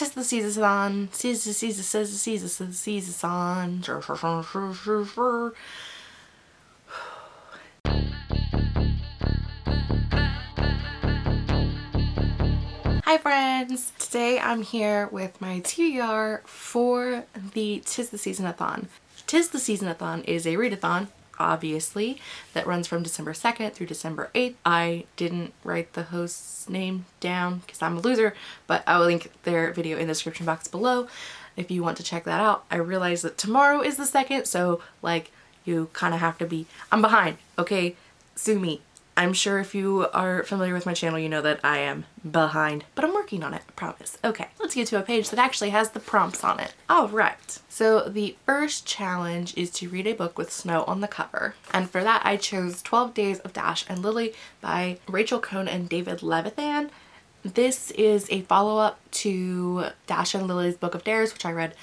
Tis the season, season, season, season, season, season. Hi friends! Today I'm here with my TBR for the Tis the Season-a-thon. Tis the Season-a-thon is a readathon, obviously, that runs from December 2nd through December 8th. I didn't write the host's name down because I'm a loser, but I will link their video in the description box below if you want to check that out. I realize that tomorrow is the 2nd, so like you kind of have to be, I'm behind, okay? Sue me. I'm sure if you are familiar with my channel, you know that I am behind, but I'm working on it, I promise. Okay, let's get to a page that actually has the prompts on it. All right, so the first challenge is to read a book with snow on the cover. And for that, I chose 12 Days of Dash and Lily by Rachel Cohn and David Levithan. This is a follow-up to Dash and Lily's Book of Dares, which I read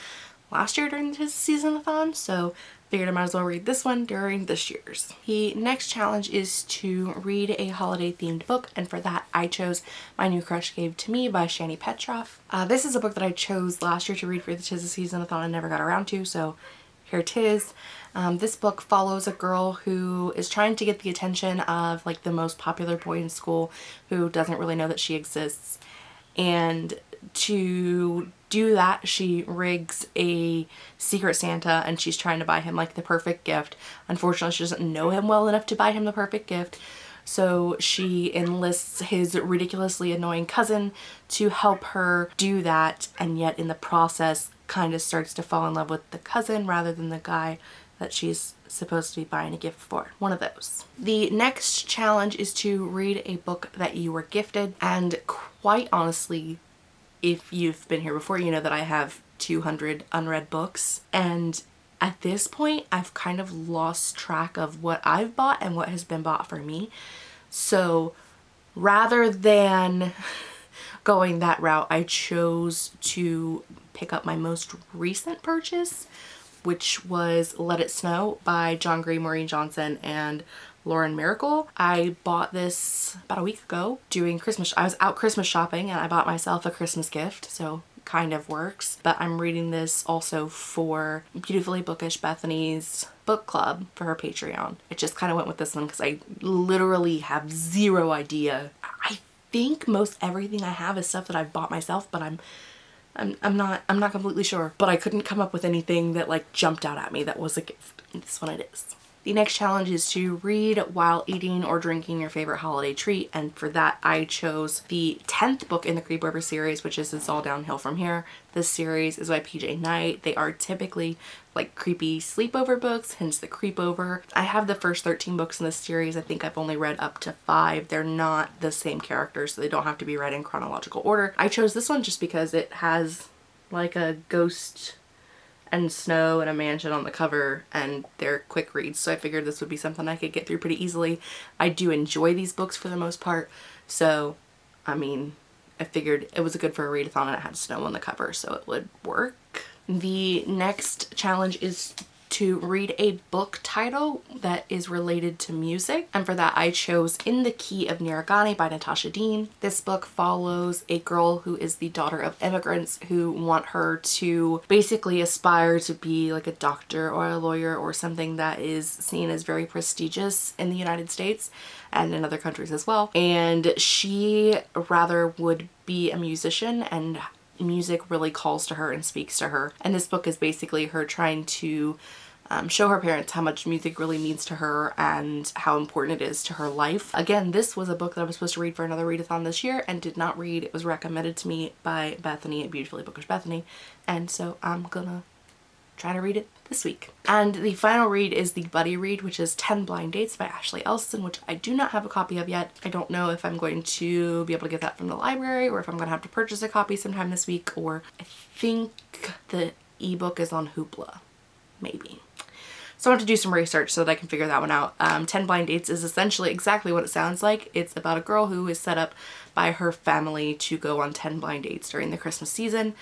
last year during this season-a-thon, so figured I might as well read this one during this year's. The next challenge is to read a holiday themed book and for that I chose My New Crush Gave to Me by Shani Petroff. Uh, this is a book that I chose last year to read for the Tis the Season I thought I never got around to so here it is. Um, this book follows a girl who is trying to get the attention of like the most popular boy in school who doesn't really know that she exists and to do that she rigs a secret Santa and she's trying to buy him like the perfect gift. Unfortunately she doesn't know him well enough to buy him the perfect gift so she enlists his ridiculously annoying cousin to help her do that and yet in the process kind of starts to fall in love with the cousin rather than the guy that she's supposed to be buying a gift for. One of those. The next challenge is to read a book that you were gifted and quite honestly if you've been here before, you know that I have 200 unread books. And at this point, I've kind of lost track of what I've bought and what has been bought for me. So rather than going that route, I chose to pick up my most recent purchase, which was Let It Snow by John Green, Maureen Johnson, and Lauren Myracle. I bought this about a week ago doing Christmas. I was out Christmas shopping and I bought myself a Christmas gift. So kind of works. But I'm reading this also for Beautifully Bookish Bethany's book club for her Patreon. It just kind of went with this one because I literally have zero idea. I think most everything I have is stuff that I've bought myself, but I'm I'm, I'm not I'm not completely sure but I couldn't come up with anything that like jumped out at me that was a gift. This one it is the next challenge is to read while eating or drinking your favorite holiday treat and for that I chose the 10th book in the Creepover series which is It's All Downhill From Here. This series is by PJ Night. They are typically like creepy sleepover books, hence the creepover. I have the first 13 books in this series. I think I've only read up to five. They're not the same characters so they don't have to be read in chronological order. I chose this one just because it has like a ghost and snow and a mansion on the cover and they're quick reads so I figured this would be something I could get through pretty easily. I do enjoy these books for the most part so I mean I figured it was a good for a readathon and it had snow on the cover so it would work. The next challenge is to read a book title that is related to music and for that I chose In the Key of Nira Ghani by Natasha Deen. This book follows a girl who is the daughter of immigrants who want her to basically aspire to be like a doctor or a lawyer or something that is seen as very prestigious in the United States and in other countries as well and she rather would be a musician and music really calls to her and speaks to her. And this book is basically her trying to um, show her parents how much music really means to her and how important it is to her life. Again, this was a book that I was supposed to read for another readathon this year and did not read. It was recommended to me by Bethany at Beautifully Bookish Bethany and so I'm gonna try to read it this week. And the final read is the buddy read, which is 10 Blind Dates by Ashley Elston, which I do not have a copy of yet. I don't know if I'm going to be able to get that from the library or if I'm going to have to purchase a copy sometime this week or I think the ebook is on Hoopla, maybe. So I want to do some research so that I can figure that one out. Um, 10 Blind Dates is essentially exactly what it sounds like. It's about a girl who is set up by her family to go on 10 blind dates during the Christmas season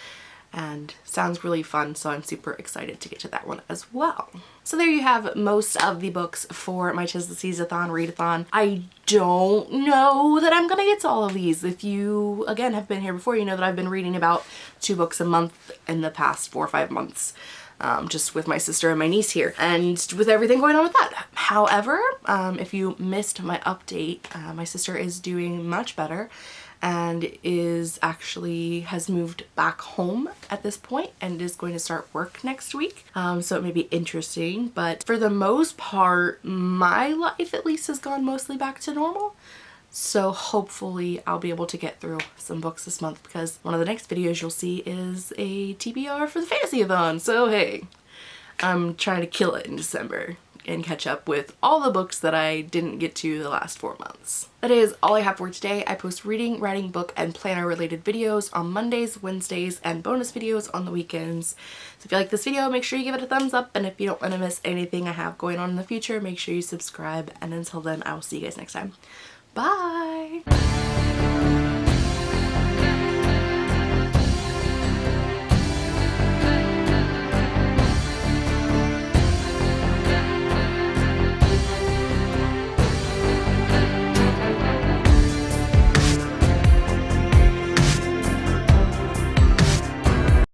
and sounds really fun so I'm super excited to get to that one as well. So there you have most of the books for my Tis the Season-a-thon readathon. I don't know that I'm gonna get to all of these. If you, again, have been here before, you know that I've been reading about two books a month in the past four or five months. Um, just with my sister and my niece here and with everything going on with that. However, um, if you missed my update, uh, my sister is doing much better and is actually has moved back home at this point and is going to start work next week. Um, so it may be interesting, but for the most part, my life at least has gone mostly back to normal. So hopefully I'll be able to get through some books this month because one of the next videos you'll see is a TBR for the Fantasy-a-thon. So hey, I'm trying to kill it in December and catch up with all the books that I didn't get to the last four months. That is all I have for today. I post reading, writing, book, and planner related videos on Mondays, Wednesdays, and bonus videos on the weekends. So if you like this video, make sure you give it a thumbs up, and if you don't want to miss anything I have going on in the future, make sure you subscribe, and until then, I will see you guys next time. Bye!